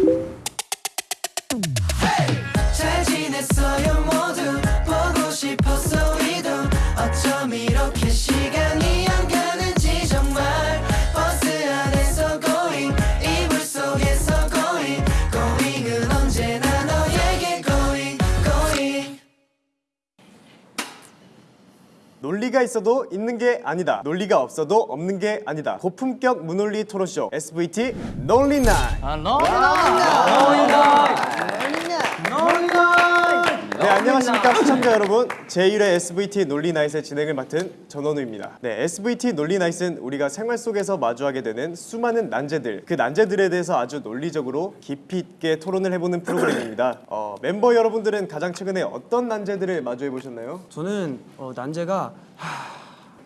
잘 논리가 있어도 있는 게 아니다. 논리가 없어도 없는 게 아니다. 고품격 무논리 토론쇼 SVT 논리나이. 네 안녕하십니까 시청자 여러분 제1회 SVT 논리나잇의 진행을 맡은 전원우입니다 네 SVT 논리나잇은 우리가 생활 속에서 마주하게 되는 수많은 난제들 그 난제들에 대해서 아주 논리적으로 깊이 있게 토론을 해보는 프로그램입니다 어, 멤버 여러분들은 가장 최근에 어떤 난제들을 마주해 보셨나요? 저는 어, 난제가 하,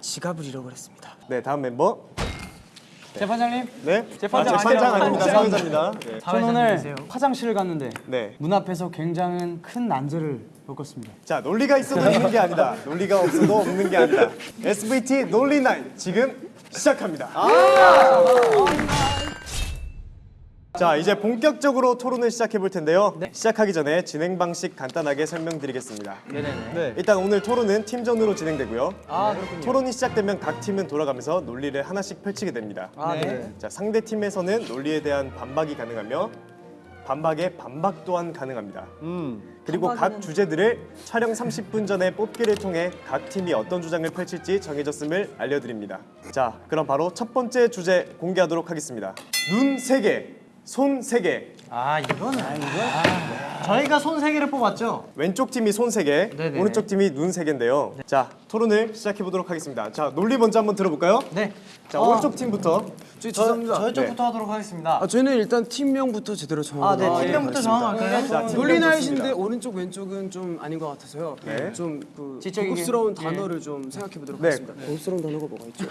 지갑을 잃어버렸습니다. 네 다음 멤버 재판장님, 네 재판장 아, 재판장. 아닙니다 사회자입니다 네. 저는 오늘 화장실을 갔는데 네. 문 앞에서 굉장히 큰 난제를 겪었습니다. 자 논리가 있어도 있는 게 아니다. 논리가 없어도 없는 게 아니다. SVT 논리나잇 지금 시작합니다. 자 이제 본격적으로 토론을 시작해 볼 텐데요. 시작하기 전에 진행 방식 간단하게 설명드리겠습니다. 네. 일단 오늘 토론은 팀전으로 진행되고요. 토론이 시작되면 각 팀은 돌아가면서 논리를 하나씩 펼치게 됩니다. 자 상대 팀에서는 논리에 대한 반박이 가능하며 반박에 반박 또한 가능합니다 그리고 각 주제들을 촬영 30분 전에 뽑기를 통해 각 팀이 어떤 주장을 펼칠지 정해졌음을 알려드립니다. 자, 그럼 바로 첫 번째 주제 공개하도록 하겠습니다. 눈 3개, 손 3개. 아 이거는 아, 이거 저희가 손 세 개를 뽑았죠. 왼쪽 팀이 손 3개, 네네. 오른쪽 팀이 눈 3개인데요. 자, 토론을 시작해 보도록 하겠습니다. 자, 논리 먼저 한번 들어볼까요? 네. 자, 오른쪽 팀부터. 저희 죄송합니다. 저희 쪽부터 하도록 하겠습니다. 아, 저희는 일단 팀명부터 제대로 정하고 아, 네. 팀명부터 팀 논리 나이신데. 오른쪽 왼쪽은 좀 아닌 것 같아서요. 네. 좀그. 고급스러운 단어를 좀 생각해 보도록 네. 하겠습니다. 고급스러운 단어가 뭐가 있죠?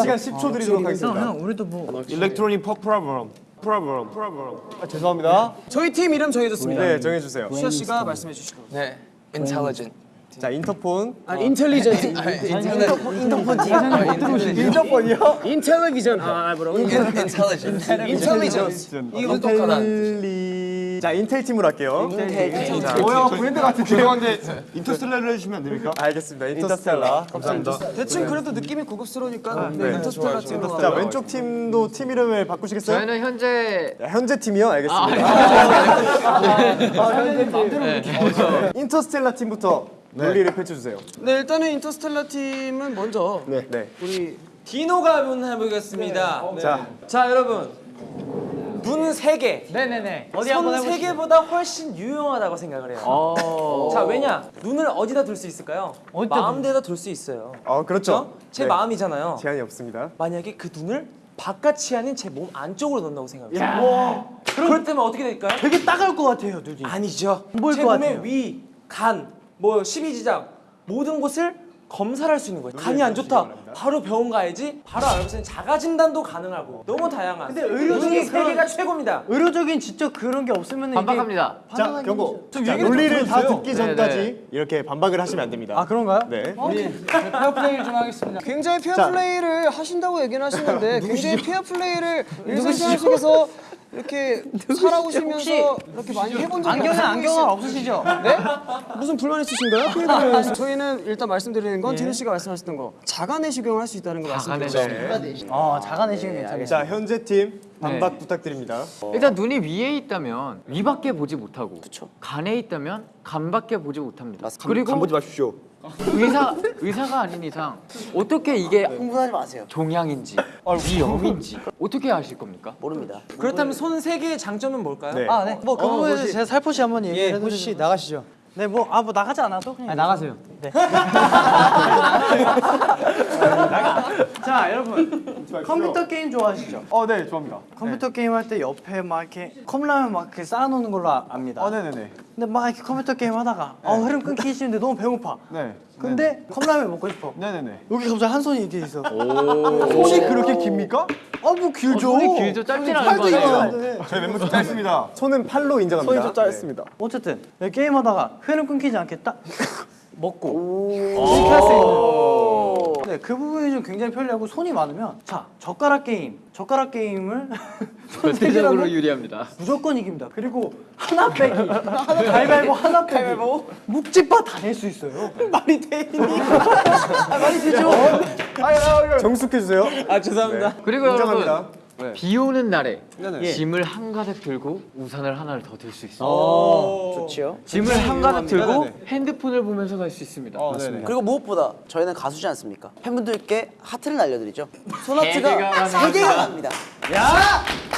시간 10초 드리도록 하겠습니다. 우리도 뭐 electronic 프 프로그램. 프로그램. 프로그램. 아, 죄송합니다. 저희 팀 이름 정해졌습니다. 네, 정해 주세요. 수아 씨가 말씀해 주시고. 네, intelligent. 자, 인터폰. 아, 인텔리전트. 인터폰 팀. 인터폰이요? 인텔리비전. 아, 뭐라고? intelligent. 인텔리전스. 이거 똑똑하다. 자, 인텔 팀으로 할게요. 뭐야 브랜드 같은 죄송한데 인터스텔라를 해주시면 안 됩니까? 알겠습니다. 인터스텔라. 감사합니다. 대충 그래도 느낌이 고급스러우니까 네, 인터스텔라 팀으로 자, 왼쪽 팀도 팀 이름을 바꾸시겠어요? 저희는 현재 네, 현재 팀이요? 알겠습니다. 인터스텔라 팀부터 논리를 펼쳐주세요. 네, 일단은 인터스텔라 팀은 먼저 네. 네. 우리 디노가 한번 해보겠습니다. 자, 자 여러분 눈세 개, 네네네. 어디 한번 손세 해보시죠. 개보다 훨씬 유용하다고 생각을 해요. 자 왜냐 눈을 어디다 둘 수 있을까요? 어디다 마음대로 둘 수 있어요. 어 그렇죠. 그렇죠? 제 네. 마음이잖아요. 제한이 없습니다. 만약에 그 눈을 바깥이 아닌 제 몸 안쪽으로 넣는다고 생각해요. 그럴 때면 어떻게 될까요? 되게 따가울 것 같아요, 눈이. 아니죠. 제것 몸의 같아요. 위, 간, 뭐 십이지장 모든 곳을 검사를 할 수 있는 거예요. 간이 안 좋다. 바로 병원 가야지. 바로 있는 자가 진단도 가능하고 너무 다양한. 근데 의료적인 세 그런- 개가 최고입니다. 의료적인 진짜 그런 게 없으면 반박합니다. 자, 경고. 자, 논리를 좀 다. 듣기 네, 전까지 이렇게 반박을 하시면 안 됩니다. 아 그런가요? 네. 페어 플레이를 좀 하겠습니다. 굉장히 페어 자. 플레이를 하신다고 얘기는 하시는데 굉장히 페어 플레이를 일상생활 속에서 이렇게 살아오시면서 이렇게 많이 해본 적이 안경은 안경은 없으시죠? 네? 무슨 불만 있으신가요? 피해자를 저희는 일단 말씀드리는 건 디노 씨가 말씀하셨던 거 자가 내시경을 할 수 있다는 거 말씀드렸죠. 네. 어, 자가내시경 괜찮아요. 자, 현재 팀 반박 네. 부탁드립니다. 일단 눈이 위에 있다면 위밖에 보지 못하고 간에 있다면 간밖에 보지 못합니다. 그리고 보지 마십시오. 의사 의사가 아닌 이상 어떻게 이게 흥분하지 마세요. 종양인지 위염인지 어떻게 아실 겁니까? 그렇다면 손 세 개의 장점은 뭘까요? 네. 아, 네. 뭐그 부분에 대해서 제가 살포시 한번 얘기해 예, 호시 나가시죠. 네, 뭐 아 뭐 나가지 않아도 그냥 나가세요. 네. 자, 여러분. 컴퓨터 게임 좋아하시죠? 어, 네, 좋아합니다. 컴퓨터 게임 할 때 옆에 막 이렇게 컵라면 막 이렇게 쌓아놓는 걸로 아- 압니다. 어, 네네네. 근데 막 이렇게 컴퓨터 게임 하다가 어, 흐름 끊기 싫은데 너무 배고파. 네. 근데 컵라면 먹고 싶어. 네네네. 여기 갑자기 한 손이 이렇게 있어. 손이 그렇게 깁니까? 어, 뭐 길죠. 손이 길죠 짧진 않은 거 아니에요? 저희 멤버 좀 짧습니다. 손은 팔로 인정합니다. 손이 좀 짧습니다. 어쨌든 네, 게임 하다가 흐름 끊기지 딱 먹고 이렇게 할 수 있는. 네, 네, 그 부분이 좀 굉장히 편리하고 손이 많으면 자 젓가락 게임, 젓가락 게임을 절대적으로 유리합니다. 무조건 이깁니다. 그리고 하나 빼기, 가위바위보 하나 빼기, 묵찌빠 다낼 수 있어요. 말이 되니? 아, 말이 되죠. 정숙해 주세요. 아 죄송합니다. 그리고 여러분 인정합니다. 비 오는 날에 예. 짐을 한 가득 들고 우산을 하나를 더 들 수 있어요. 좋지요. 짐을 한 가득 들고 네네네. 핸드폰을 보면서 갈 수 있습니다. 그리고 무엇보다 저희는 가수지 않습니까? 팬분들께 하트를 날려드리죠. 개가 세 개가 갑니다.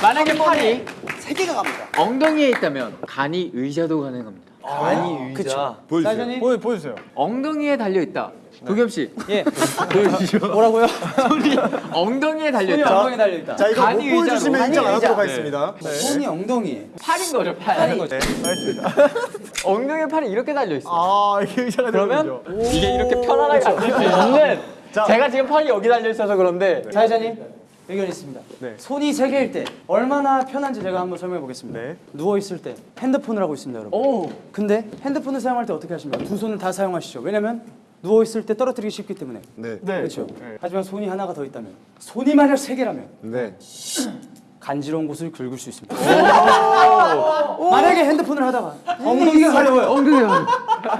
만약에 팔이 세 개가 갑니다. 엉덩이에 있다면 간이 의자도 가능합니다. 아니 의자. 사장님 보여 보여주세요. 엉덩이에 달려 있다. 도겸 씨. 예. 보여주시죠. 뭐라고요? 손이 엉덩이에 달려 손이 있다. 엉덩이 달려 있다. 자 이거 못 간이 의자로. 보여 주시면 인정 안 하도록. 하겠습니다. 네. 손이 엉덩이에. 팔인 거죠, 팔. 거죠. 엉덩이에 팔이 이렇게 달려 있어. 아 이게 의자가 그러면 이게 이렇게 편안하게 앉을 수 있는. 자. 제가 지금 팔이 여기 달려 있어서 그런데 사회자님 의견 있습니다. 네. 손이 세 개일 때 얼마나 편한지 제가 한번 설명해 보겠습니다. 네. 누워 있을 때 핸드폰을 하고 있습니다, 여러분. 오. 근데 핸드폰을 사용할 때 어떻게 하십니까? 두 손을 다 사용하시죠. 왜냐면 누워 있을 때 떨어뜨리기 쉽기 때문에. 네. 그렇죠. 하지만 손이 하나가 더 있다면 손이 만약 세 개라면 네. 간지러운 곳을 긁을 수 있습니다. 만약에 핸드폰을 하다가 엉덩이가 가려워요. 엉덩이가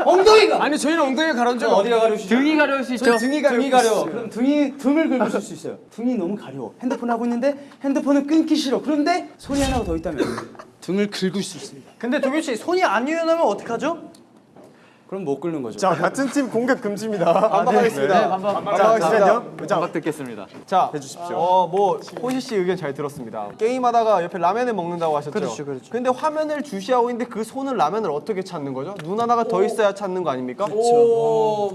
엉덩이가 아니 저희는 엉덩이 가려운 적 어디가 가려우시죠? 등이 가려울 수 있죠. 등이 가려워. 등이 가려워. 그럼 등이 등을 긁으실 수 있어요. 등이 너무 가려워. 핸드폰 하고 있는데 핸드폰은 끊기 싫어. 그런데 손이 하나가 더 있다면 등을 긁을 수 있습니다. 근데 도겸 씨 손이 안 유연하면 어떡하죠? 그럼 못 긁는 거죠. 자 같은 팀 공격 금지입니다. 반박하겠습니다. 네, 반박. 자 잠시만요. 자 반박 듣겠습니다. 자, 해주십시오. 어, 뭐 호시 씨 의견 잘 들었습니다. 게임하다가 옆에 라면을 먹는다고 하셨죠. 그렇죠, 그렇죠. 근데 화면을 주시하고 있는데 그 손은 라면을 어떻게 찾는 거죠? 눈 하나가 더 있어야 찾는 거 아닙니까?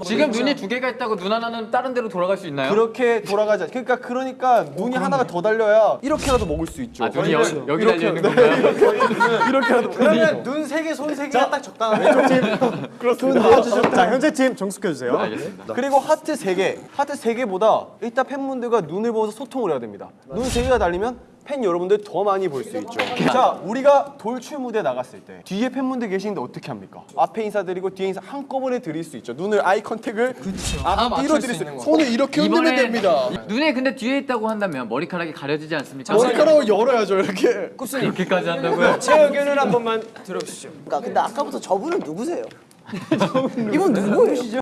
지금 눈이 두 개가 있다고 눈 하나는 다른 데로 돌아갈 수 있나요? 그렇게 돌아가자. 그러니까 그러니까 눈이 하나가 더 달려야 이렇게라도 먹을 수 있죠. 아 눈이 여, 여기 달려 있는 건가요? 이렇게라도 그러면 눈 세 개, 손 세 개가 딱 적당하네. 그렇습니다. 자 현재 팀 정숙해 주세요. 알겠습니다. 그리고 하트 3개. 하트 3개보다 일단 팬분들과 눈을 보면서 소통을 해야 됩니다. 눈 3개가 달리면 팬 여러분들 더 많이 볼 수 있죠. 자, 우리가 돌출 무대 나갔을 때 뒤에 팬분들 계시는데 어떻게 합니까? 앞에 인사드리고 뒤에 인사 한꺼번에 드릴 수 있죠. 눈을 eye contact을 앞뒤로 드릴 수 있는 거. 손을 이렇게 흔들면 됩니다. 눈에 근데 뒤에 있다고 한다면 머리카락이 가려지지 않습니까? 머리카락을 열어야죠, 이렇게. 이렇게까지 한다고요? 제 의견을 한 번만 들어주시죠. 그러니까 근데 아까부터 저분은 누구세요? 이분 누구예요?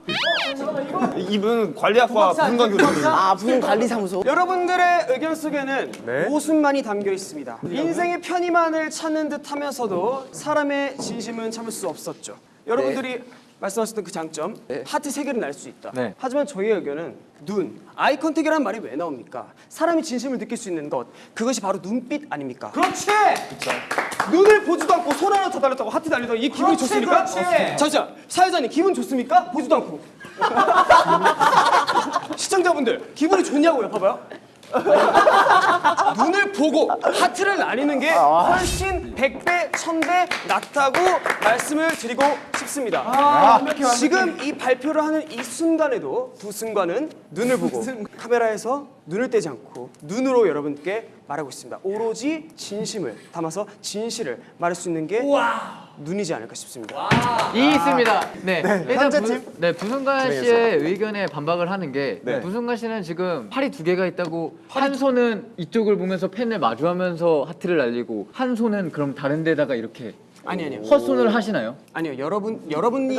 이분 관리학과 분관 교수님. 아 무슨 관리사무소? 여러분들의 의견 속에는 네. 모순만이 담겨 있습니다. 인생의 편의만을 찾는 듯하면서도 사람의 진심은 참을 수 없었죠. 여러분들이 말씀하셨던 그 장점, 하트 세 개를 날 수 있다. 네. 하지만 저희의 의견은 눈, eye contact이라는 말이 왜 나옵니까? 사람이 진심을 느낄 수 있는 것, 그것이 바로 눈빛 아닙니까? 그렇지. 눈을 보지도 않고 손 하나 더 달렸다고 하트 달리다가 이 기분이 좋습니까? 잠시만, 사회자님 기분 좋습니까? 보지도 않고. 시청자분들 기분이 좋냐고요? 봐봐요. 눈을 보고 하트를 나뉘는 게 훨씬 100배, 1000배 낫다고 말씀을 드리고 싶습니다. 지금 이 발표를 하는 이 순간에도 두 순간은 눈을 보고 카메라에서 눈을 떼지 않고 눈으로 여러분께 말하고 있습니다. 오로지 진심을 담아서 진실을 말할 수 있는 게 눈이지 않을까 싶습니다. 이 있습니다. 네. 일단 현재 부, 팀? 네, 부승관 씨의 의견에 반박을 하는 게 부승관 씨는 지금 팔이 두 개가 있다고 한 손은 이쪽을 보면서 펜을 마주하면서 하트를 날리고 한 손은 그럼 다른 데다가 이렇게 아니 아니요. 헛손을 하시나요? 아니요. 여러분 여러분이.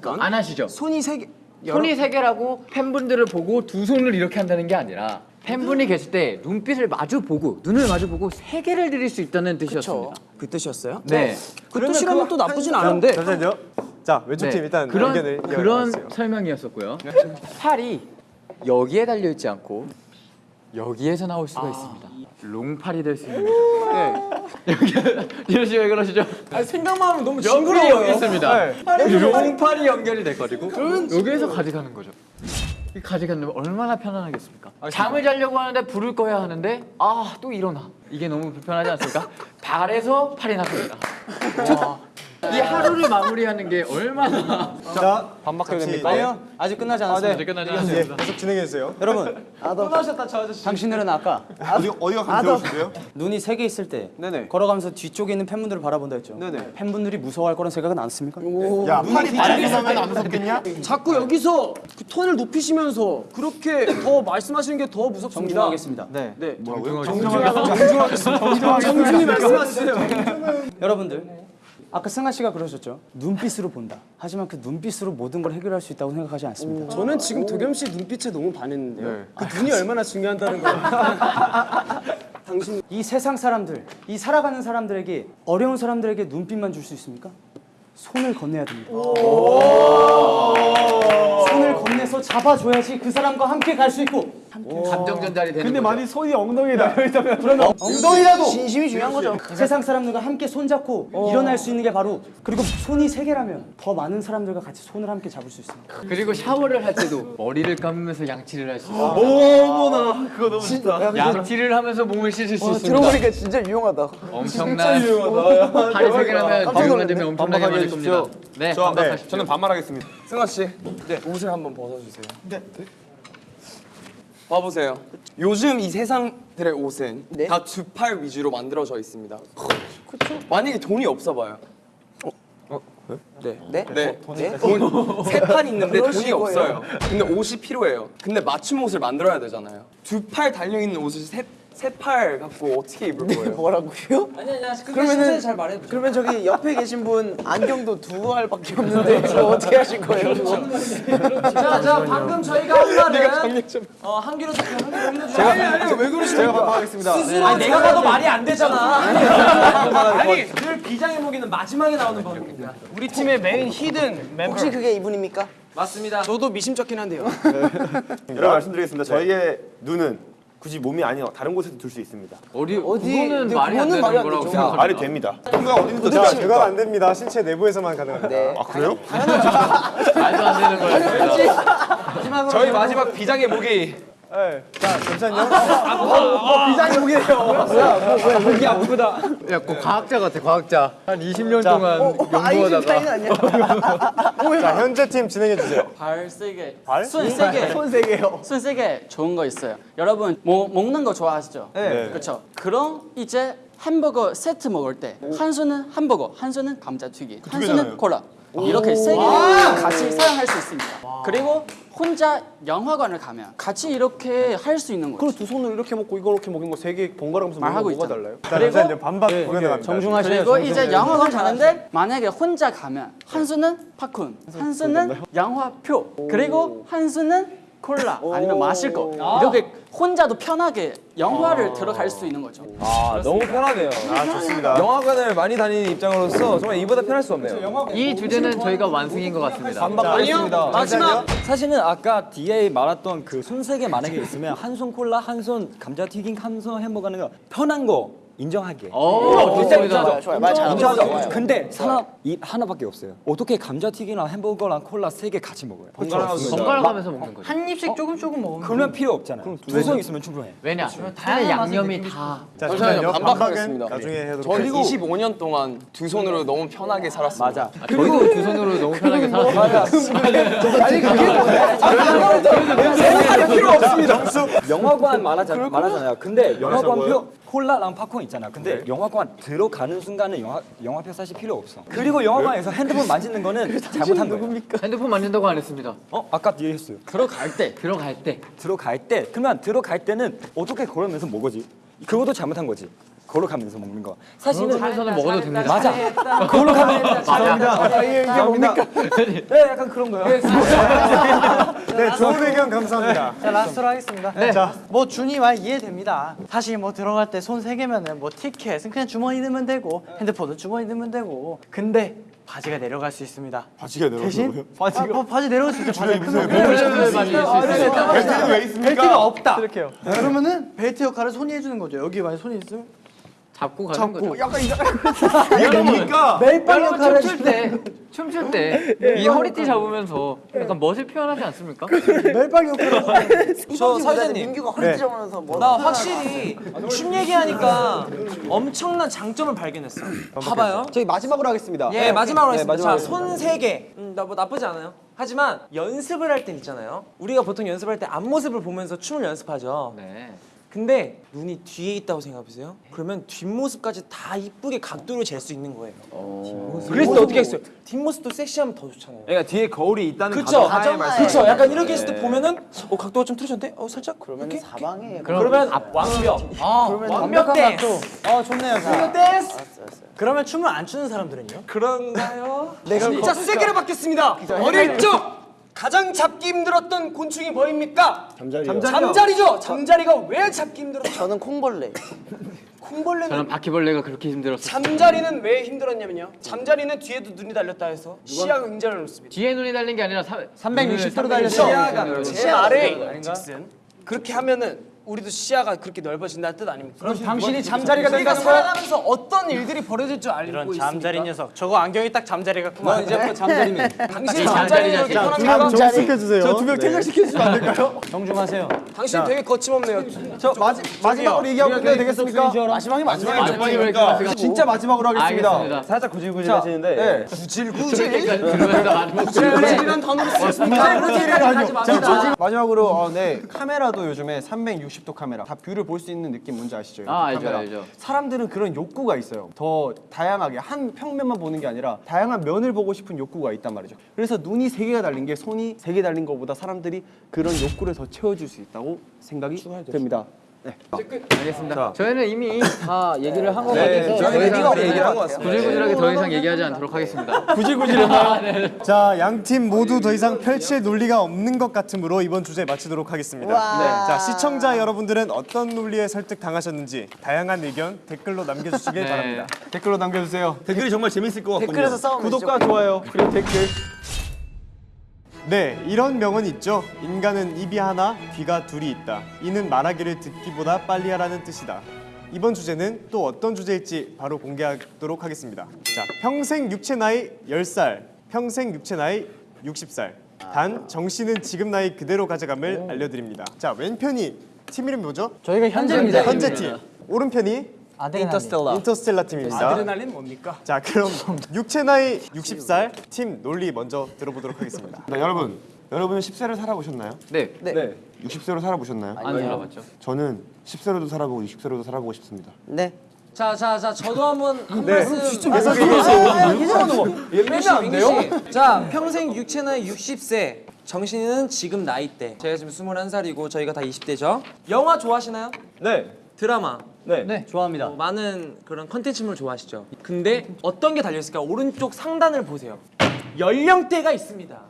건안 하시죠? 손이 세 개. 여러- 손이 세 개라고 팬분들을 보고 두 손을 이렇게 한다는 게 아니라 팬분이 계실 때 눈빛을 마주 보고 눈을 마주 보고 세 개를 드릴 수 있다는 뜻이었습니다. 그 뜻이었어요? 네. 그 뜻이라면 또 나쁘진 않은데 잠시만요. 자 왼쪽 팀 일단 그런 의견을 그런. 설명이었었고요. 팔이 여기에 달려 있지 않고 여기에서 나올 아. 수가 있습니다. 롱팔이 될 수 있는. 네. 여기 이러시 왜 그러시죠? 생각만 하면 너무 연결이 여기 있습니다. 네. 롱팔이 연결이 돼가지고 여기에서 가져가는 거죠. 이 가져가면 얼마나 편안하겠습니까? 잠을 자려고 하는데 불을 꺼야 하는데 아 또 일어나. 이게 너무 불편하지 않습니까? 발에서 팔이 나습니다. 와. 이 하루를 마무리하는 게 얼마나 자, 반박해야 됩니까? 네. 아니요 아직 끝나지 않았습니다. 아직 끝나지 네, 않았습니다. 계속 진행해 주세요. 여러분 당신들은 아까 어디 어디가 감정이신데요? 눈이 세 개 있을 때 네네. 걸어가면서 뒤쪽에 있는 팬분들을 바라본다 했죠. 네네. 팬분들이 무서워할 거란 생각은 안 씁니까? 야, 팔이 바닥에서 면 안 무섭겠냐? 자꾸 여기서 그 톤을 높이시면서 그렇게 더 말씀하시는 게 더 무섭습니다. 정중하겠습니다. 네. 네. 정중하겠습니다. 정중히 말씀하세요. 여러분들 아까 승아 씨가 그러셨죠. 눈빛으로 본다. 하지만 그 눈빛으로 모든 걸 해결할 수 있다고 생각하지 않습니다. 저는 지금 도겸 씨 눈빛에 너무 반했는데요. 네. 그 눈이 얼마나 중요하다는 거예요. 당신 이 세상 사람들, 이 살아가는 사람들에게 어려운 사람들에게 눈빛만 줄 수 있습니까? 손을 건네야 됩니다. 손을 건네서 잡아줘야지 그 사람과 함께 갈 수 있고 감정 전달이 되는 근데 거죠. 많이 손이 엉덩이에 닿여 있다면 그러면 엉덩이라도 진심이 중요한 거죠. 세상 사람들과 함께 손잡고 일어날 수 있는 게 바로 그리고 손이 세 개라면 더 많은 사람들과 같이 손을 함께 잡을 수 있습니다. 그리고 샤워를 할 때도 머리를 감으면서 양치를 할 수 있어요. 어머나 그거 너무 좋다. 양치를 하면서 몸을 씻을 수 있습니다. 들어보니까 진짜 유용하다. 엄청난 유용하다. 팔이 세 개라면 깜짝 적용만 되면 엄청나게 많을 해주십시오. 겁니다. 네, 저, 네. 저는 반말하겠습니다. 승아 씨, 네 옷을 한번 벗어주세요. 네. 봐보세요. 요즘 이 세상들의 옷은 네. 다 두팔 위주로 만들어져 있습니다. 그렇죠. 만약에 돈이 없어 봐요. 네. 네? 네. 네? 세팔 있는데 그러실 돈이 거예요. 없어요. 근데 옷이 필요해요. 근데 맞춤 옷을 만들어야 되잖아요. 두 팔 달려 있는 옷을 세 세팔 갖고 어떻게 입을 거예요? 뭐라고요? 아니 아니 그러면은 잘 말해. 그러면 저기 옆에 계신 분 안경도 두 알밖에 없는데 그거 어떻게 하실 거예요? 그거? 자, 자 방금 저희가 한 말은 어, 한 귀로 듣고 한 귀로 흘려주세요. 아니 아니 왜 그러시는 제가 반박하겠습니다. 아니 내가 봐도 말이 안 되잖아. 아니 늘 비장의 무기는 마지막에 나오는 법입니다. 우리 팀의 메인 hidden 멤버 혹시 그게 이분입니까? 맞습니다. 저도 미심쩍긴 한데요. 여러분 말씀드리겠습니다. 저희의 눈은 굳이 몸이 아닌 다른 곳에도 둘 수 있습니다. 어디 어디- 그거는 말이 안 되는 말이 거라고 되죠. 생각합니다. 말이 됩니다. 통과 어디든 자, 그건 안 됩니다. 신체 내부에서만 가능합니다. 네. 아 그래요? 말도 안 되는 거였습니다. 저희 마지막 비장의 무기. 자, 잠시만요. 야, 그 과학자 같아, 과학자. 한 20년 동안 어, 아인슈타인 연구하다가 아니야? 자, 현재 팀 진행해 주세요. 발 세게 발? 손 세게 손세 개요. 손 세게 좋은 거 있어요 여러분 뭐 먹는 거 좋아하시죠? 네. 그렇죠 그럼 이제 햄버거 세트 먹을 때 한 손은 햄버거 한 손은 감자튀김 한 손은 콜라. 이렇게 세 개를 같이 사용할 수 있습니다. 그리고 혼자 영화관을 가면 같이 이렇게 할 수 있는 거죠. 그럼 두 손으로 이렇게 먹고 이거 이렇게 먹는 거 세 개 번갈아가면서 먹는 거 말하고 뭐가 있잖아. 달라요? 자, 잠시만요. 반박 구현해갑니다. 정중하세요. 그리고 이제 영화관 가는데 만약에 혼자 가면 한 손은 팝콘, 한 손은 영화표, 그리고 한 손은 콜라 아니면 마실 거 이렇게 혼자도 편하게 영화를 들어갈 수 있는 거죠. 아 너무 편하네요. 아, 좋습니다. 영화관을 많이 다니는 입장으로서 정말 이보다 편할 수 없네요. 이 주제는 저희가 완승인 것 같습니다. 반박하겠습니다. 마지막 사실은 아까 뒤에 말했던 그 손세개 만약에 있으면 한 손 콜라, 한 손 감자튀김, 한 손 햄버거 하는 거 편한 거 인정할게. 오, 좋습니다. 좋아요, 좋아요. 말 잘하고. 근데 사람 이 하나밖에 없어요. 어떻게 감자튀김이랑 햄버거랑 콜라 세 개 같이 먹어요? 번갈아 가면서 먹는 거죠. 한 입씩 조금 조금 먹으면. 그러면 필요 없잖아요. 두손 있으면 충분해. 왜냐? 다양한 양념이 다 자, 잠시만요. 반박하겠습니다. 나중에 하도록 저 하겠습니다. 25년 동안 두 손으로 너무 편하게 살았습니다. 맞아. 저희도 두 손으로 너무 편하게 살았습니다. 영화관 말하자, 말하잖아요. 근데 영화관표 콜라랑 팝콘 있잖아. 근데 영화관 들어가는 순간은 영화 영화표 사실 필요 없어. 그리고 영화관에서 핸드폰 만지는 거는 잘못한 거예요. 핸드폰 만진다고 안 했습니다. 어? 아까 뒤에 했어요. 들어갈 때, 들어갈 때. 들어갈 때 그러면 들어갈 때는 어떻게 걸으면서 먹어지? 그것도 잘못한 거지. 걸어가면서 먹는 거. 사실은 하면서는 먹어도 됩니다. 맞아. 걸어가면 맞아. 이게 뭡니까? 네, 약간 그런 거요. 네, 좋은 의견 감사합니다. 자 라스트로 하겠습니다. 네. 자, 뭐 준이 말 이해됩니다. 사실 뭐 들어갈 때 손 세 개면은 뭐 티켓은 그냥 주머니 넣으면 되고 핸드폰은 주머니 넣으면 되고 근데 바지가 내려갈 수 있습니다. 바지가 대신 바지가 아, 뭐 바지 내려갈 수 있죠. 바지 수 있어요. 벨트는 왜 있습니까? 벨트가 없다. 이렇게요. 그러면은 벨트 역할을 손이 해주는 거죠. 여기 만약 손이 있으면 잡고 가는 거죠. 약간 이 이게 뭡니까? 여러분 역할을 춤출 때 춤출 때 이 허리띠 잡으면서 약간 멋을 표현하지 않습니까? 멜빵 역할을 저 사회자님 민규가 허리 찢어면서 뭐 나 확실히 춤 얘기하니까 엄청난 장점을 발견했어. 봐봐요. 저희 마지막으로 하겠습니다. 예, 마지막으로 네, 하겠습니다. 자, 손 세 개. 음, 나뭐 나쁘지 않아요. 하지만 연습을 할 때 있잖아요. 우리가 보통 연습할 때 앞모습을 보면서 춤을 연습하죠. 네. 근데 눈이 뒤에 있다고 생각해보세요. 그러면 뒷모습까지 다 이쁘게 각도를 잴 수 있는 거예요. 그래서 또 어떻게 했어요? 뒷모습도 섹시하면 더 좋잖아요. 그러니까 뒤에 거울이 있다는 그쵸? 가정하에 말씀. 그쵸? 약간 이렇게 했을 때 보면은 어 각도가 좀 틀어졌는데? 어 살짝 그러면 이렇게? 사방에 그러면 완벽. 완벽 댄스. 아 좋네요. 완벽 댄스. 그러면 춤을 안 추는 사람들은요? 그런가요? 진짜 세게로 바뀌었습니다. 어릴 적 가장 잡기 힘들었던 곤충이 뭐입니까? 잠자리요. 잠자리 죠. 잠자리가 왜 잡기 힘들었어? 저는 콩벌레. 콩벌레는 저는 바퀴벌레가 그렇게 힘들었어요. 잠자리는 왜 힘들었냐면요. 잠자리는 뒤에도 눈이 달렸다 해서 시야가 굉장히 넓습니다. 뒤에 눈이 달린 게 아니라 360도로 달렸어. 시야가 제 아래 직선. 그렇게 하면은 우리도 시야가 그렇게 넓어진다는 뜻 아닙니까? 그럼 당신이 잠자리가 된다는 거야? 살아가면서 어떤 일들이 벌어질 줄 알고 이런 있습니까? 잠자리 녀석. 저거 안경이 딱 잠자리 같구만. 이제부터 잠자리면 당신이 잠자리 잠자리를 자식. 떠납니까? 정숙해주세요. 저두명 퇴장시켜주시면 안 될까요? 정중하세요. 당신 되게 거침없네요. 저 마지, 마지막으로 얘기하고 끝내도 되겠습니까? 마지막에 마지막에 진짜 마지막으로 하겠습니다. 알겠습니다. 살짝 구질구질 하시는데 네. 그러면서 마지막 구질구질한 단어를. 구질구질하지 맙시다. 마지막으로 어, 네 카메라도 요즘에 360도 카메라 다 view를 볼 수 있는 느낌 뭔지 아시죠? 아, 알죠, 카메라. 알죠. 사람들은 그런 욕구가 있어요. 더 다양하게 한 평면만 보는 게 아니라 다양한 면을 보고 싶은 욕구가 있단 말이죠. 그래서 눈이 세 개가 달린 게 손이 세 개 달린 것보다 사람들이 그런 욕구를 더 채워줄 수 있다고 생각이 됩니다. 네. 알겠습니다. 저희는 이미 다 얘기를 한것 네, 같아서 저희는 더 이상 이미 얘기를 한것 같습니다. 구질구질하게 더 이상 얘기하지 않도록 하겠습니다. 구질구질했나요? 자, 양 팀 모두 더 이상 펼칠 논리가 없는 것 같으므로 이번 주제 마치도록 하겠습니다. 네. 자, 시청자 여러분들은 어떤 논리에 설득 당하셨는지 다양한 의견 댓글로 남겨주시길 네. 바랍니다. 댓글로 남겨주세요. 댓글이 정말 재밌을 것 같군요. 댓글에서 싸우면 구독과 좋아요 그리고 댓글 네, 이런 명언이 있죠. 인간은 입이 하나, 귀가 둘이 있다. 이는 말하기를 듣기보다 빨리 하라는 뜻이다. 이번 주제는 또 어떤 주제일지 바로 공개하도록 하겠습니다. 자, 평생 육체 나이 10살, 평생 육체 나이 60살. 단 정씨는 지금 나이 그대로 가져감을 알려드립니다. 자, 왼편이 팀 이름이 뭐죠? 저희가 현재입니다. 현재 팀. 오른편이 인터스텔라. 인터스텔라 팀입니다. 아드레날린 뭡니까? 자, 그럼 육체 나이 60살 팀 논리 먼저 들어보도록 하겠습니다. 네, 여러분, 여러분은 10세를 살아보셨나요? 네, 네. 60세로 살아보셨나요? 안 살아봤죠. 저는 10세로도 살아보고 60세로도 살아보고 싶습니다. 네. 자, 자, 자, 저도 한번 한 네. 말씀. 민규 씨, 민규 씨. 자, 평생 육체 나이 60세. 정신이는 지금 나이대. 제가 지금 21살이고 저희가 다 20대죠. 영화 좋아하시나요? 네. 드라마. 네. 네, 좋아합니다. 뭐 많은 그런 컨텐츠물 좋아하시죠. 근데 어떤 게 달려 있을까? 오른쪽 상단을 보세요. 연령대가 있습니다.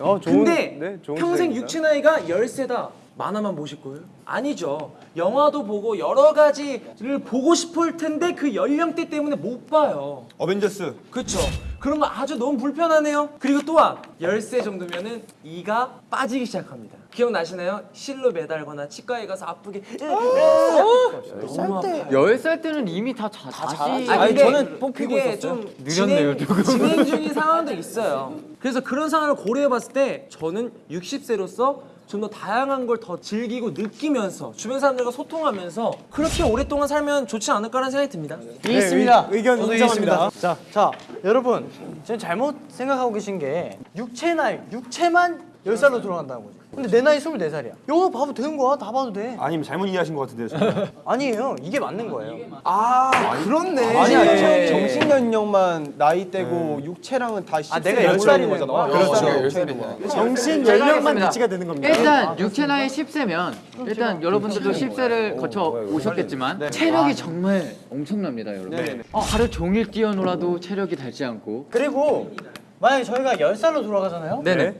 어, 좋은, 근데 네, 좋은 평생. 육체 나이가 열세다 만화만 보실 거예요? 아니죠. 영화도 보고 여러 가지를 보고 싶을 텐데 그 연령대 때문에 못 봐요. 어벤져스. 그렇죠. 그런 거 아주 너무 불편하네요. 그리고 또한 열세 정도면은 이가 빠지기 시작합니다. 기억나시나요? 실로 매달거나 치과에 가서 아프게 너무 아파요. 10살 때는 이미 다 자, 다시 아니, 아니, 근데 저는 뽑히고 있었어요. 좀 느렸네요, 진행, 조금. 진행 중인 상황도 있어요. 그래서 그런 상황을 고려해봤을 때 저는 60세로서 좀 더 다양한 걸 더 즐기고 느끼면서 주변 사람들과 소통하면서 그렇게 오랫동안 살면 좋지 않을까라는 생각이 듭니다. 이해했습니다. 네, 의- 의견 저도 인정합니다. 이해했습니다. 자, 자, 여러분, 지금 잘못 생각하고 계신 게 육체 나이, 육체만 10살로 돌아간다는 거죠. 근데 내 나이 24살이야. 이거 봐도 되는 거야. 다 봐도 돼. 아니면 잘못 이해하신 것 같은데요, 저는. 아니에요. 이게 맞는 거예요. 아, 그렇네. 아니, 아니, 정신 연령만 나이대고 육체랑은 다 아, 10세 내가 열 10살이네. 살인 거잖아. 그렇죠. 열 살이네. 정신 제가 연령만 하겠습니다. 위치가 되는 겁니다. 일단 육체 나이 10세면 일단 여러분들도 10세를 거쳐 오셨겠지만 체력이 정말 엄청납니다, 여러분. 어, 하루 종일 뛰어놀아도 체력이 닳지 않고 그리고 만약에 저희가 10살로 돌아가잖아요. 네네.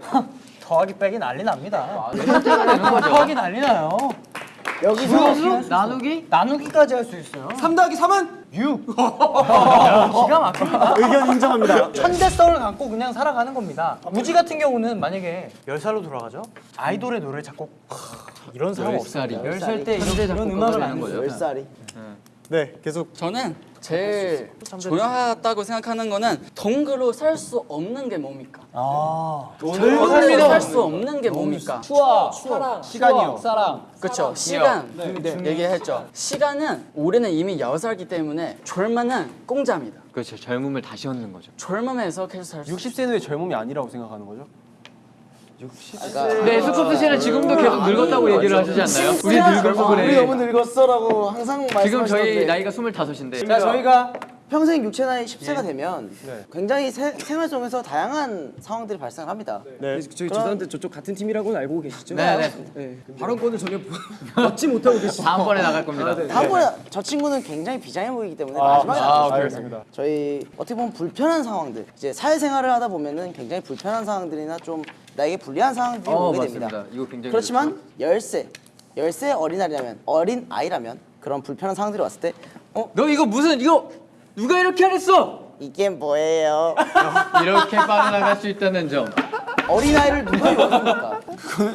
더하기 빼기 난리 납니다. 숫자가 되는 거죠. 더하기 난리 나요. 여기서 나누기 나누기까지 할 수 있어요. 3 더하기 3은 6. 기가 막힙니다. 의견 인정합니다. 천재성을 갖고 그냥 살아가는 겁니다. 무지 같은 경우는 만약에 10살로 돌아가죠? 아이돌의 노래 작곡 이런 사람 없어요. 10살이 10살 때 이런, 음악을 안 거죠. 거예요. 열 살이. 네, 계속 저는 제일 중요하다고 생각하는 거는 동거로 살 수 없는 게 뭡니까? 동거로 살 수 없는 게 뭡니까? 추억, 사랑, 시간이요. 사랑. 그렇죠. 시간 얘기했죠. 시간은 우리는 이미 여살기 때문에 젊음은 공짜입니다. 그렇죠. 젊음을 다시 얻는 거죠. 젊음에서 계속 살 수. 60세는 왜 젊음이 아니라고 생각하는 거죠? 네, 스코프 씨는 지금도 계속 늙었다고 얘기를 하시지 않나요? 우리 늙어서 우리 그래. 너무 늙었어라고 항상 지금 말씀하시던데 저희 나이가 25인데. 자 저희가 평생 육체 나이 10세가 되면 굉장히 세- 생활 속에서 다양한 상황들이 발생합니다. 네. 저희 죄송한데 저쪽 같은 팀이라고는 알고 계시죠? 네, 네. 네. 발언권을 전혀 얻지 못하고 계시죠? 다음번에 나갈 겁니다. 다음번에 저 친구는 굉장히 비장해 보이기 때문에 마지막에 안 되죠. 알겠습니다. 저희 어떻게 보면 불편한 상황들 이제 사회생활을 하다 보면은 굉장히 불편한 상황들이나 좀 나에게 불리한 상황들이 어, 오게 맞습니다. 됩니다. 이거 굉장히 그렇지만 열세 열세 어린아이라면 어린 아이라면 그런 불편한 상황들이 왔을 때 어? 너 이거 무슨 이거 누가 이렇게 하랬어? 이게 뭐예요? 이렇게 빠져나갈 수 있다는 점. 어린아이를 누가 욕합니까?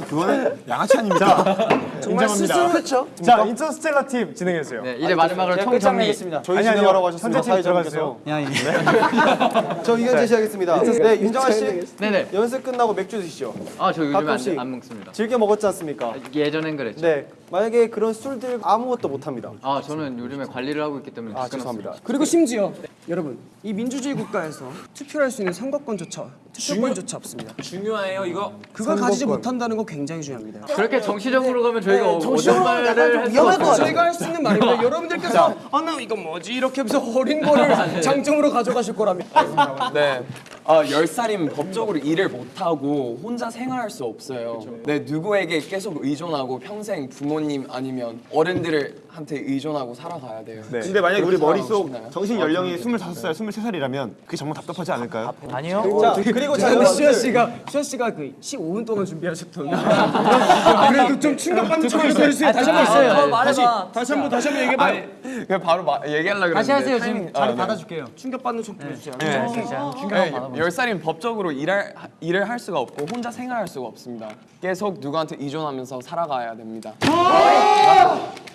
그거는 양아치 아닙니까? 정말 스스로 그렇죠. 자, 인터스텔라 팀 진행해 주세요. 네, 이제 마지막으로 총 정리. 저희 아니. 진행하라고 하셨습니다. 현재 팀 들어가주세요. 사회자분께서. 저 의견 제시하겠습니다. 네, 윤정아 씨 네네. 연습 끝나고 맥주 드시죠. 아, 저 요즘에 가끔씩. 안, 안 먹습니다. 즐겨 먹었지 않습니까? 예전엔 그랬죠. 네, 만약에 그런 술들 아무것도 못 합니다. 아, 저는 요즘에 관리를 하고 있기 때문에 아. 죄송합니다. 그리고 심지어 여러분 이 민주주의 국가에서 투표할 수 있는 선거권조차 투표권조차 없습니다. 중요해요 이거. 그걸 가지지 못한다는 건 굉장히 중요합니다. 그렇게 정치적으로 가면 저희 가 어- 정치적으로 어떤 약간 좀 위험할 것. 같아요. 저희가 할 수 있는 말입니다. 여러분들께서 아나 이거 뭐지 이렇게 하면서 어린 거를 장점으로 가져가실 거랍니다. 네. 아, 10살이면 법적으로 일을 못 하고 혼자 생활할 수 없어요. 네, 누구에게 계속 의존하고 평생 부모님 아니면 어른들한테 의존하고 살아가야 돼요. 근데 만약에 우리 머릿속 싶나요? 정신 연령이 25살, 23살이라면 그게 정말 답답하지 않을까요? 아니요. 자, 그리고 자, 근데 시현 여러분들 씨가 시현 씨가 그 15분 동안 준비하셨던 그래도 좀 충격받는 척을 해주세요. 다시 한 번 있어요. 다시 말해봐. 다시 한번 다시 한번 얘기해봐요. 그냥 바로 마, 얘기하려고 그랬는데 다시 하세요. 지금 자리 아, 네. 받아줄게요. 충격받는 척 보여주세요. 네. 충격 네, 받아봐. 10살이면 법적으로 일할, 일을 할 수가 없고 혼자 생활할 수가 없습니다. 계속 누구한테 의존하면서 살아가야 됩니다.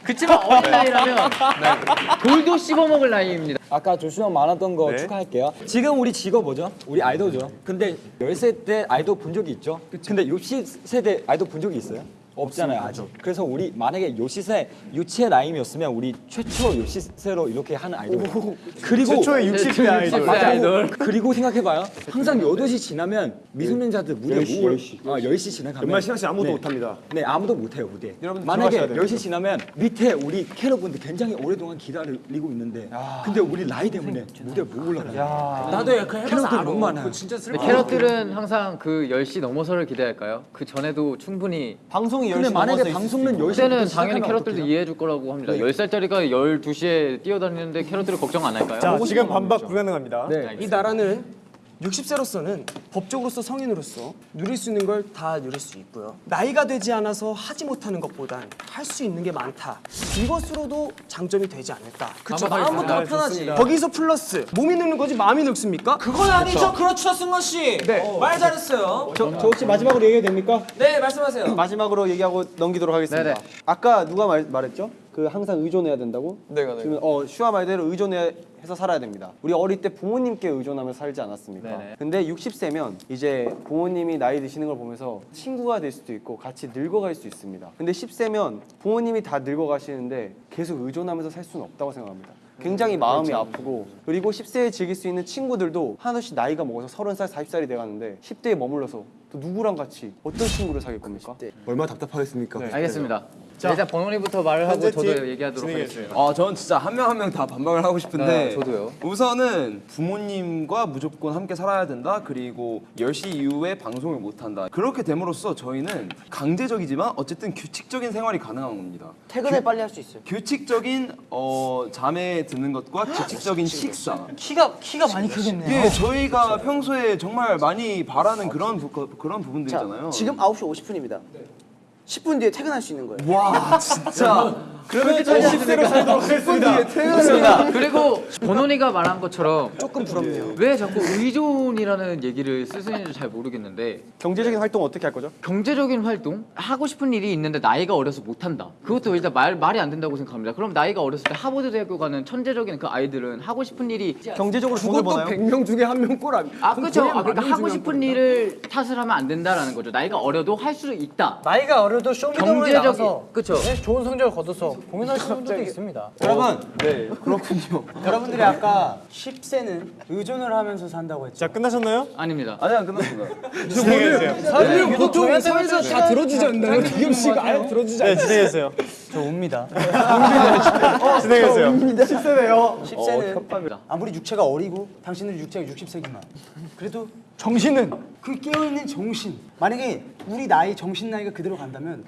그치만 어린 나이라면 돌도 씹어먹을 나이입니다. 아까 조슈아 말했던 거 네. 축하할게요. 지금 우리 직업 뭐죠? 우리 아이돌죠. 근데 10세 때 아이돌 본 적이 있죠? 근데 60세 때 아이돌 본 적이 있어요? 없잖아요 아직. 그래서 우리 만약에 60세 유치의 나이였으면 우리 최초 60세로 이렇게 하는 아이돌. 그리고 최초의 60대 아이돌. 맞아요. 그리고 생각해봐요. 항상 8시 지나면 미소년자들 무대 10시, 10시. 아, 10시 지나가면 연말 시간 씨 아무도 네. 못합니다. 네, 아무도 못해요 무대. 여러분 만약에 들어가셔야 됩니다. 10시 지나면 밑에 우리 캐럿분들 굉장히 오랫동안 기다리고 있는데 근데 우리 나이 때문에 무대 못 올라가요. 나도 약간 캐럿들 너무 많아요. 캐럿들은 항상 그 10시 넘어서를 기대할까요? 그 전에도 충분히 방송이 근데 10시 만약에 방송은 수 있고. 10시 그때는 당연히 캐럿들도 이해해 줄 거라고 합니다. 10살짜리가 12시에 뛰어다니는데 캐럿들을 걱정 안 할까요? 자, 지금 반박 불가능합니다. 네. 이 나라는 60세로서는 법적으로서 성인으로서 누릴 수 있는 걸 다 누릴 수 있고요. 나이가 되지 않아서 하지 못하는 것보단 할 수 있는 게 많다. 이것으로도 장점이 되지 않을까. 그쵸? 마음은 더 편하지. 거기서 플러스 몸이 늙는 거지 마음이 늙습니까? 그건 아니죠. 그렇죠, 승원 씨. 네. 말 잘했어요. 저, 저 혹시 마지막으로 얘기해도 됩니까? 네, 말씀하세요. 마지막으로 얘기하고 넘기도록 하겠습니다. 네네. 아까 누가 말, 말했죠? 그 항상 의존해야 된다고? 내가 내가. 지금 어 슈아 말대로 의존해서 살아야 됩니다. 우리 어릴 때 부모님께 의존하며 살지 않았습니까? 네네. 근데 60세면 이제 부모님이 나이 드시는 걸 보면서 친구가 될 수도 있고 같이 늙어갈 수 있습니다. 근데 10세면 부모님이 다 늙어가시는데 계속 의존하면서 살 수는 없다고 생각합니다. 굉장히 마음이 아프고 그리고 10세에 즐길 수 있는 친구들도 하나씩 나이가 먹어서 30살, 40살이 돼가는데 10대에 머물러서 또 누구랑 같이 어떤 친구를 사귈 겁니까? 얼마나 답답하겠습니까? 알겠습니다. 자, 일단 번호리부터 말을 하고 저도 팀 얘기하도록 진행해 하겠습니다. 아, 저는 진짜 한 명 한 명 다 반박을 하고 싶은데 네, 저도요. 우선은 부모님과 무조건 함께 살아야 된다. 그리고 10시 이후에 방송을 못 한다. 그렇게 됨으로써 저희는 강제적이지만 어쨌든 규칙적인 생활이 가능한 겁니다. 퇴근을 빨리 할 수 있어요. 규칙적인 어, 잠에 드는 것과 규칙적인 식사. 키가 키가 많이 크겠네요. 예, 저희가 평소에 정말 많이 바라는 그런 부, 그런 자, 부분들이잖아요. 지금 9시 50분입니다. 10분 뒤에 퇴근할 수 있는 거예요. 와, 진짜. 그러면 10세로 살도록 하겠습니다. 그렇습니다. 그리고 번원이가 말한 것처럼 조금 부럽네요. 왜 자꾸 의존이라는 얘기를 쓰시는지 잘 모르겠는데 경제적인 활동 어떻게 할 거죠? 경제적인 활동 하고 싶은 일이 있는데 나이가 어려서 못 한다. 그것도 일단 말 말이 안 된다고 생각합니다. 그럼 나이가 어렸을 때 하버드 대학교 가는 천재적인 그 아이들은 하고 싶은 일이 경제적으로 돈을 버나요? 100명 중에 한 명 꼴 아니. 아 그렇죠. 아, 그러니까 하고 싶은 일을 탓을 하면 안 된다라는 거죠. 나이가 어려도 할 수 있다. 나이가 어려도 쇼미더머니 나가서 그쵸. 네, 좋은 성적을 거둬서 공연하시는 분들도 있습니다. 여러분 네, 그렇군요. 여러분들이 아까 10세는 의존을 하면서 산다고 했죠. 자 끝나셨나요? 아닙니다. 아직 안 끝났습니다. 진행해주세요. 보통 사회자 다 들어주지 않나요? 기겸 씨가 아예 들어주지 네 진행해주세요. 저 옵니다. 진행해주세요. 10세네요. 10세는 어, 아무리 육체가 어리고 당신들 육체가 60세지만 그래도 정신은 그 깨어있는 정신 만약에 우리 나이 정신 나이가 그대로 간다면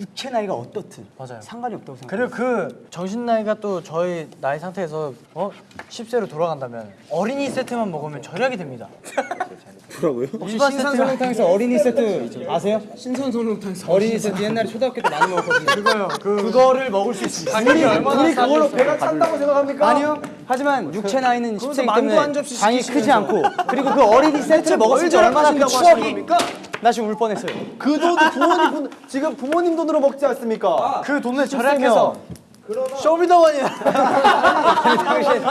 육체 나이가 어떻든 맞아요. 상관이 없다고 생각해요. 그리고 그 정신 나이가 또 저희 나이 상태에서 어 10세로 돌아간다면 어린이 세트만 먹으면 절약이 됩니다. 뭐라고요? 혹시 신선 설렁탕에서 어린이 세트 아세요? 신선 설렁탕에서 어린이 세트 옛날에 초등학교 때 많이 먹었거든요. 그거요. 그 그거를 먹을 수 있습니다. 우리 우리 그걸로 배가 찬다고 생각합니까? 아니요. 하지만 육체 나이는 거기서 10세이기 만두 때문에 한 접시 당이 크지. 않고 그리고 그 어린이 세트를 먹었을 때뭘 얼마나 그 추억이? 나 지금 울 뻔했어요. 그 돈도 부모님 돈, 지금 부모님 돈으로 먹지 않습니까? 그 돈을 절약해서 쇼미더머니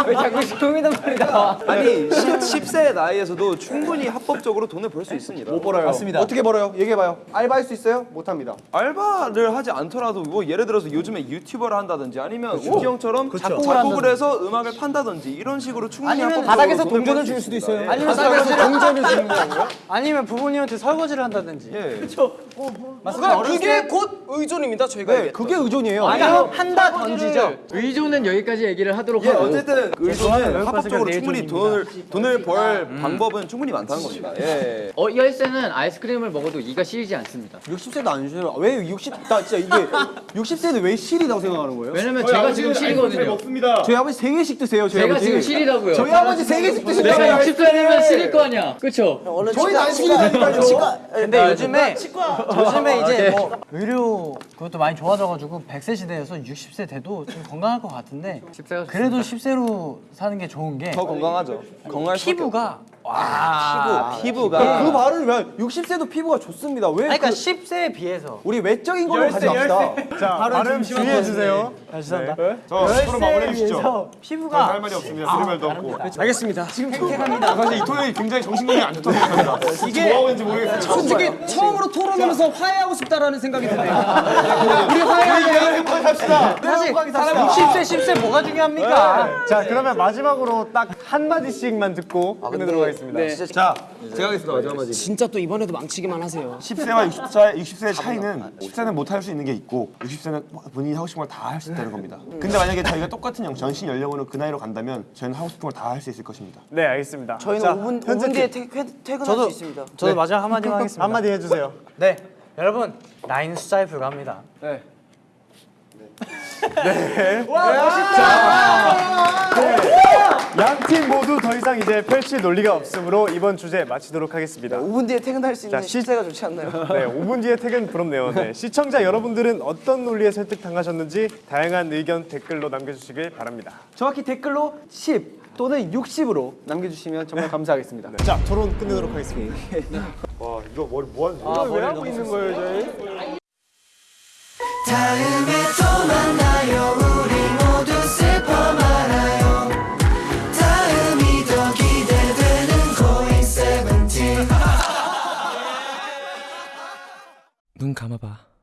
왜 자꾸 쇼미더머니 나와? 아니 10, 세 나이에서도 충분히 합법적으로 돈을 벌 수 있습니다. 못 벌어요. 맞습니다. 어떻게 벌어요? 얘기해봐요. 알바할 수 있어요? 못합니다. 알바를 하지 않더라도 뭐 예를 들어서 요즘에 유튜버를 한다든지 아니면 우기 형처럼 작곡을, 작곡을 해서 음악을 판다든지 이런 식으로 충분히 아니면 바닥에서 동전을 주울 수도. 있어요. 예. 아니면 바닥에서 동전을 줍는 거고요. 아니면 부모님한테 설거지를 한다든지. 예. 그러니까 그게 곧 의존입니다. 저희가 네. 그게 의존이에요. 아니요 한다 던지죠. 의존은 여기까지 얘기를 하도록 예, 하고 어쨌든 의존은 합법적으로 내 충분히. 돈을 돈을 벌 방법은 충분히 많다는 겁니다. 예. 어, 이 열쇠는 아이스크림을 먹어도 이가 시리지 않습니다. 60세도 안 쉬어요. 왜 60? 나 진짜 이게 60세는 왜 실이라고 생각하는 거예요? 왜냐면 제가 지금 시리거든요. 먹습니다. 저희 아버지 세 개씩 드세요. 저희 제가 아버지. 지금 시리다고요. 저희 아버지 세 개씩 드시잖아요. 내가 60살이면 시릴 거 아니야. 원래 저희 난실이라니까요. 치과- 근데 요즘에 요즘에 이제 뭐 의료 그것도 많이 좋아져가지고 100세 시대여서 60세 돼도 좀 건강할 것 같은데 10세가 그래도 10세로 사는 게 좋은 게 더 건강하죠. 건강할 수밖에 피부가 없- 피부 가 그 말은 왜 60세도 피부가 좋습니다. 왜 그러니까 그- 10세에 비해서 우리 외적인 걸로 가지 맙시다. 자 발음 주의해 주세요. 아, 죄송합니다. 저 서로 마무리해 주시죠. 할 피부가 말이 없습니다. 들을 말도 없고. 알겠습니다. 지금 아, 사실 이 토론이 굉장히 정신건강이 안 좋다고 생각합니다. 이게 뭐 하고 있는지 모르겠어요. 솔직히 처음으로 토론하면서 화해하고 싶다라는 생각이 드네요. 우리 합시다. 사실 60세 10세 뭐가 중요합니까? 자 그러면 마지막으로 딱 한 마디씩만 듣고 끝내도록 하겠습니다. 자, 제가 하겠습니다. 마지막 마디. 진짜 또 이번에도 망치기만 하세요. 10세와 60세, 60세의 차이는 10세는 못 할 수 있는 게 있고 60세는 본인이 하고 싶은 걸 다 할 수 있다는 겁니다. 근데 만약에 저희가 똑같은 영- 전신 연령으로 그 나이로 간다면 저희는 하고 싶은 걸 다 할 수 있을 것입니다. 네 알겠습니다. 저희는 자, 5분, 현재 5분 뒤에 퇴, 퇴, 퇴근할 저도 수 있습니다. 저도 마지막 한마디만 하겠습니다. 한마디 해주세요. 네, 여러분 나이는 숫자에 불과합니다. 양팀 모두 더 이상 이제 펼칠 논리가 없으므로 이번 주제 마치도록 하겠습니다. 5분 뒤에 퇴근할 수 있는 자, 시- 시세가 좋지 않나요? 네, 5분 뒤에 퇴근 부럽네요. 네, 시청자 여러분들은 어떤 논리에 설득당하셨는지 다양한 의견 댓글로 남겨주시길 바랍니다. 정확히 댓글로 10 또는 60으로 남겨주시면 정말 감사하겠습니다. 자, 토론 끝내도록 하겠습니다. 와 이거 머리 뭐 하는 아, 왜 하고 있는 거예요, 저희? 다음에 또 만나요. 우리 모두 슬퍼 말아요. 다음이 더 기대되는 고잉 세븐틴. 눈 감아봐.